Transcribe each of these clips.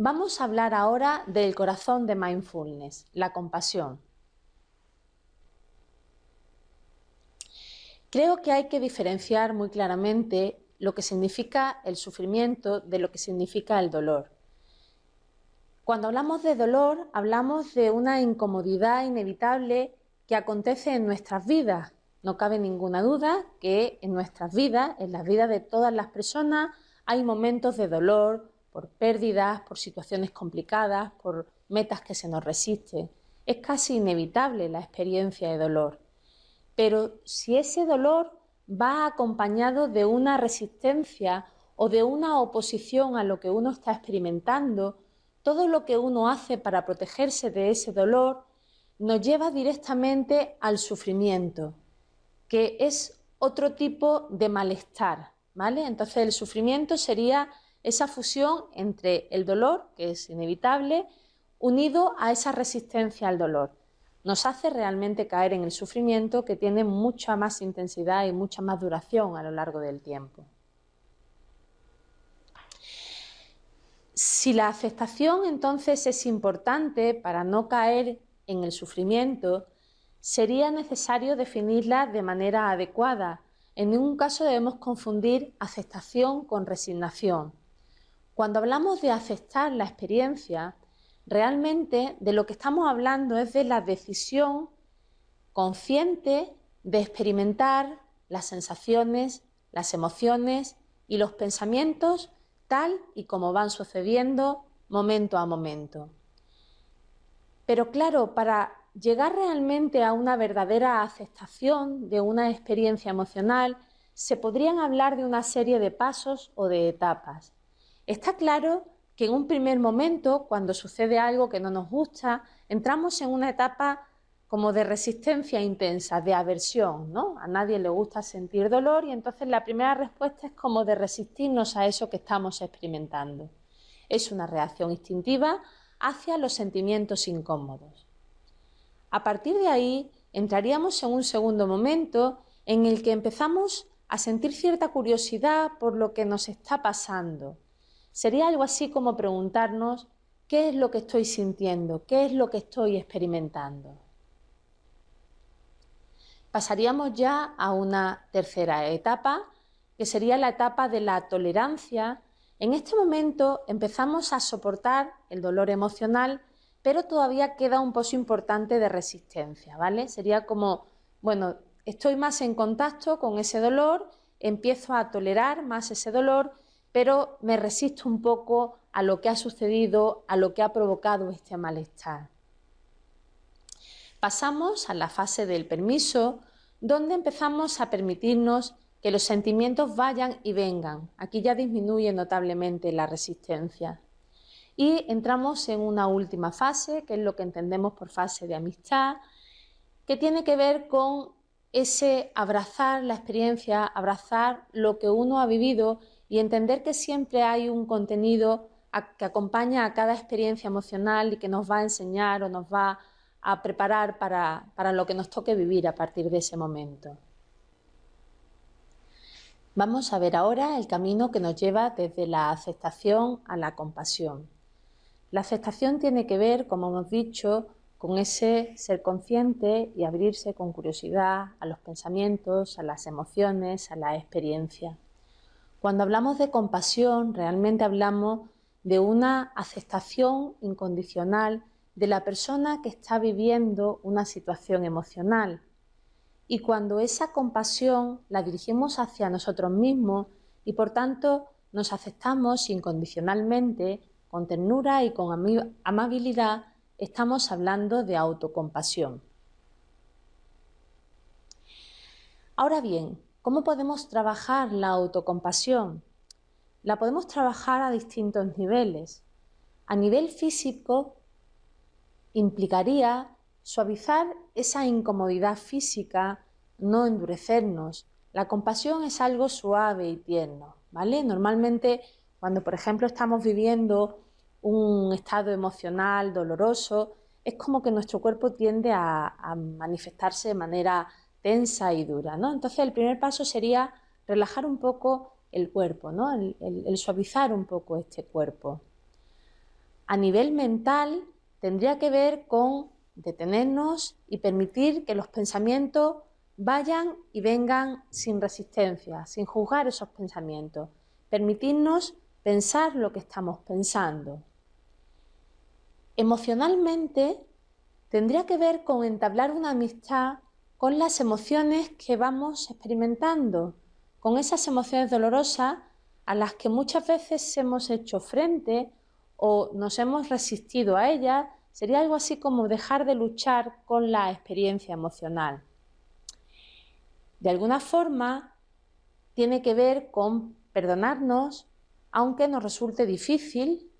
Vamos a hablar ahora del corazón de mindfulness, la compasión. Creo que hay que diferenciar muy claramente lo que significa el sufrimiento de lo que significa el dolor. Cuando hablamos de dolor, hablamos de una incomodidad inevitable que acontece en nuestras vidas. No cabe ninguna duda que en nuestras vidas, en las vidas de todas las personas, hay momentos de dolor por pérdidas, por situaciones complicadas, por metas que se nos resisten. Es casi inevitable la experiencia de dolor. Pero si ese dolor va acompañado de una resistencia o de una oposición a lo que uno está experimentando, todo lo que uno hace para protegerse de ese dolor nos lleva directamente al sufrimiento, que es otro tipo de malestar, ¿vale? Entonces el sufrimiento sería esa fusión entre el dolor, que es inevitable, unido a esa resistencia al dolor nos hace realmente caer en el sufrimiento que tiene mucha más intensidad y mucha más duración a lo largo del tiempo. Si la aceptación entonces es importante para no caer en el sufrimiento, sería necesario definirla de manera adecuada. En ningún caso debemos confundir aceptación con resignación. Cuando hablamos de aceptar la experiencia, realmente de lo que estamos hablando es de la decisión consciente de experimentar las sensaciones, las emociones y los pensamientos tal y como van sucediendo momento a momento. Pero claro, para llegar realmente a una verdadera aceptación de una experiencia emocional, se podrían hablar de una serie de pasos o de etapas. Está claro que en un primer momento, cuando sucede algo que no nos gusta, entramos en una etapa como de resistencia intensa, de aversión, ¿no? A nadie le gusta sentir dolor y entonces la primera respuesta es como de resistirnos a eso que estamos experimentando. Es una reacción instintiva hacia los sentimientos incómodos. A partir de ahí entraríamos en un segundo momento en el que empezamos a sentir cierta curiosidad por lo que nos está pasando, Sería algo así como preguntarnos qué es lo que estoy sintiendo, qué es lo que estoy experimentando. Pasaríamos ya a una tercera etapa, que sería la etapa de la tolerancia. En este momento empezamos a soportar el dolor emocional, pero todavía queda un pozo importante de resistencia, ¿vale? Sería como, bueno, estoy más en contacto con ese dolor, empiezo a tolerar más ese dolor, pero me resisto un poco a lo que ha sucedido, a lo que ha provocado este malestar. Pasamos a la fase del permiso, donde empezamos a permitirnos que los sentimientos vayan y vengan. Aquí ya disminuye notablemente la resistencia. Y entramos en una última fase, que es lo que entendemos por fase de amistad, que tiene que ver con ese abrazar la experiencia, abrazar lo que uno ha vivido y entender que siempre hay un contenido que acompaña a cada experiencia emocional y que nos va a enseñar o nos va a preparar para, para lo que nos toque vivir a partir de ese momento. Vamos a ver ahora el camino que nos lleva desde la aceptación a la compasión. La aceptación tiene que ver, como hemos dicho, con ese ser consciente y abrirse con curiosidad a los pensamientos, a las emociones, a la experiencia. Cuando hablamos de compasión, realmente hablamos de una aceptación incondicional de la persona que está viviendo una situación emocional. Y cuando esa compasión la dirigimos hacia nosotros mismos y por tanto nos aceptamos incondicionalmente, con ternura y con amabilidad, estamos hablando de autocompasión. Ahora bien, ¿Cómo podemos trabajar la autocompasión? La podemos trabajar a distintos niveles. A nivel físico implicaría suavizar esa incomodidad física, no endurecernos. La compasión es algo suave y tierno, ¿vale? Normalmente cuando, por ejemplo, estamos viviendo un estado emocional doloroso, es como que nuestro cuerpo tiende a, a manifestarse de manera tensa y dura. ¿no? Entonces el primer paso sería relajar un poco el cuerpo, ¿no? el, suavizar un poco este cuerpo. a nivel mental tendría que ver con detenernos y permitir que los pensamientos vayan y vengan sin resistencia, sin juzgar esos pensamientos, permitirnos pensar lo que estamos pensando. Emocionalmente tendría que ver con entablar una amistad con las emociones que vamos experimentando, con esas emociones dolorosas a las que muchas veces hemos hecho frente o nos hemos resistido a ellas, sería algo así como dejar de luchar con la experiencia emocional. De alguna forma, tiene que ver con perdonarnos, aunque nos resulte difícil,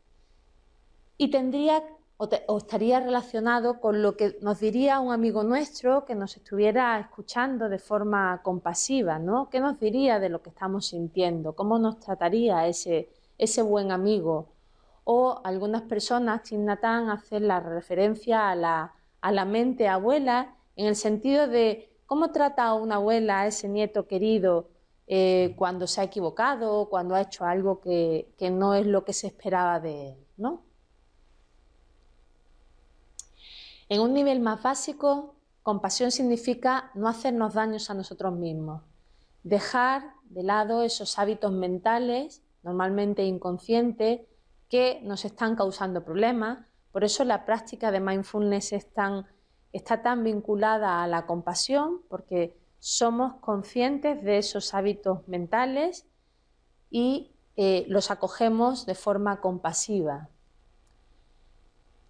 y tendría o, estaría relacionado con lo que nos diría un amigo nuestro que nos estuviera escuchando de forma compasiva, ¿no? ¿Qué nos diría de lo que estamos sintiendo? ¿Cómo nos trataría ese, buen amigo? O algunas personas, Tim Nathan, hacen la referencia a la, mente abuela en el sentido de cómo trata a una abuela a ese nieto querido eh, cuando se ha equivocado, cuando ha hecho algo que, que no es lo que se esperaba de él, ¿no? En un nivel más básico, compasión significa no hacernos daños a nosotros mismos, dejar de lado esos hábitos mentales, normalmente inconscientes, que nos están causando problemas. Por eso la práctica de mindfulness está tan vinculada a la compasión, porque somos conscientes de esos hábitos mentales y eh, los acogemos de forma compasiva.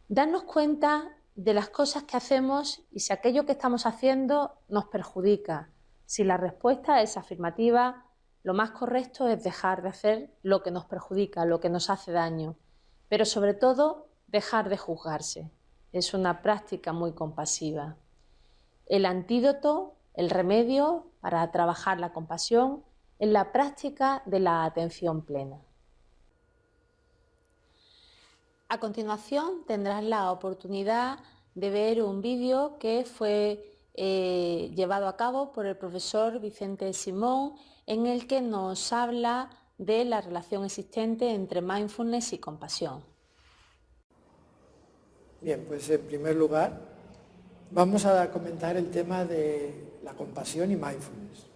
Darnos cuenta de las cosas que hacemos y si aquello que estamos haciendo nos perjudica. Si la respuesta es afirmativa, lo más correcto es dejar de hacer lo que nos perjudica, lo que nos hace daño, pero sobre todo dejar de juzgarse. Es una práctica muy compasiva. El antídoto, el remedio para trabajar la compasión es la práctica de la atención plena. A continuación tendrás la oportunidad de ver un vídeo que fue eh, llevado a cabo por el profesor Vicente Simón en el que nos habla de la relación existente entre mindfulness y compasión. Bien, pues en primer lugar vamos a comentar el tema de la compasión y mindfulness.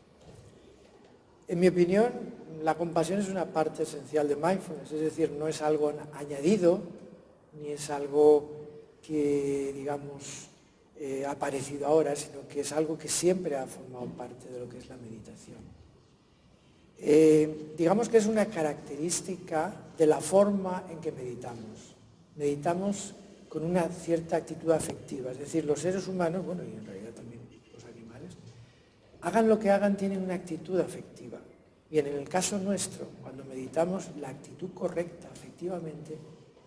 En mi opinión, la compasión es una parte esencial de mindfulness, es decir, no es algo añadido, ni es algo que, digamos, eh, ha aparecido ahora, sino que es algo que siempre ha formado parte de lo que es la meditación. Eh, digamos que es una característica de la forma en que meditamos. Meditamos con una cierta actitud afectiva, es decir, los seres humanos, bueno, y en realidad también los animales, hagan lo que hagan, tienen una actitud afectiva. Bien, en el caso nuestro, cuando meditamos, la actitud correcta, efectivamente,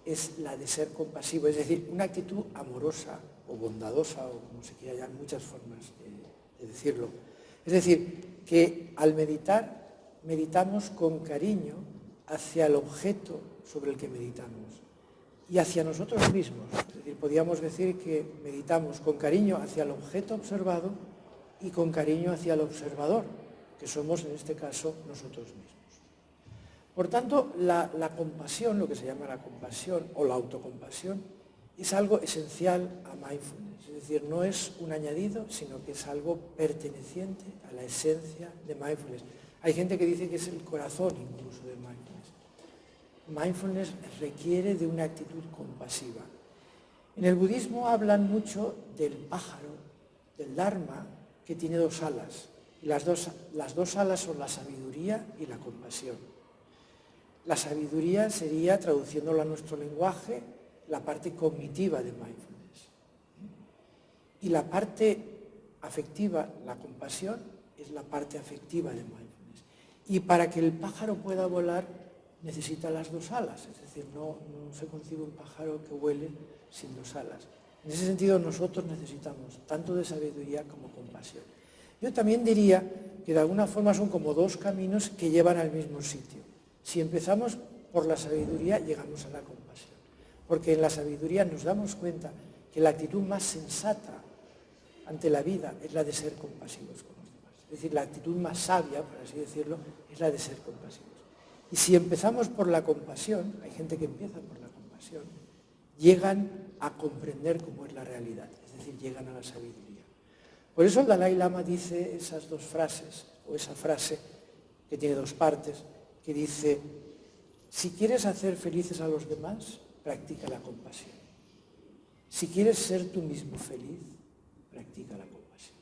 es la de ser compasivo, es decir, una actitud amorosa o bondadosa, o como se quiera llamar, muchas formas de, decirlo. Es decir, que al meditar, meditamos con cariño hacia el objeto sobre el que meditamos y hacia nosotros mismos. Es decir, podríamos decir que meditamos con cariño hacia el objeto observado y con cariño hacia el observador, que somos en este caso nosotros mismos. Por tanto, la, compasión, lo que se llama la compasión o la autocompasión, es algo esencial a mindfulness. Es decir, no es un añadido, sino que es algo perteneciente a la esencia de mindfulness. Hay gente que dice que es el corazón incluso de mindfulness. Mindfulness requiere de una actitud compasiva. En el budismo hablan mucho del pájaro, del dharma, que tiene dos alas. Y las dos, las dos alas son la sabiduría y la compasión. La sabiduría sería, traduciéndolo a nuestro lenguaje, la parte cognitiva de mindfulness. Y la parte afectiva, la compasión, es la parte afectiva de mindfulness. Y para que el pájaro pueda volar, necesita las dos alas, es decir, no, no se concibe un pájaro que vuele sin dos alas. En ese sentido, nosotros necesitamos tanto de sabiduría como compasión. Yo también diría que de alguna forma son como dos caminos que llevan al mismo sitio. Si empezamos por la sabiduría, llegamos a la compasión. Porque en la sabiduría nos damos cuenta que la actitud más sensata ante la vida es la de ser compasivos con los demás. Es decir, la actitud más sabia, por así decirlo, es la de ser compasivos. Y si empezamos por la compasión, hay gente que empieza por la compasión, llegan a comprender cómo es la realidad, es decir, llegan a la sabiduría. Por eso el Dalai Lama dice esas dos frases, o esa frase que tiene dos partes, que dice, si quieres hacer felices a los demás, practica la compasión. Si quieres ser tú mismo feliz, practica la compasión.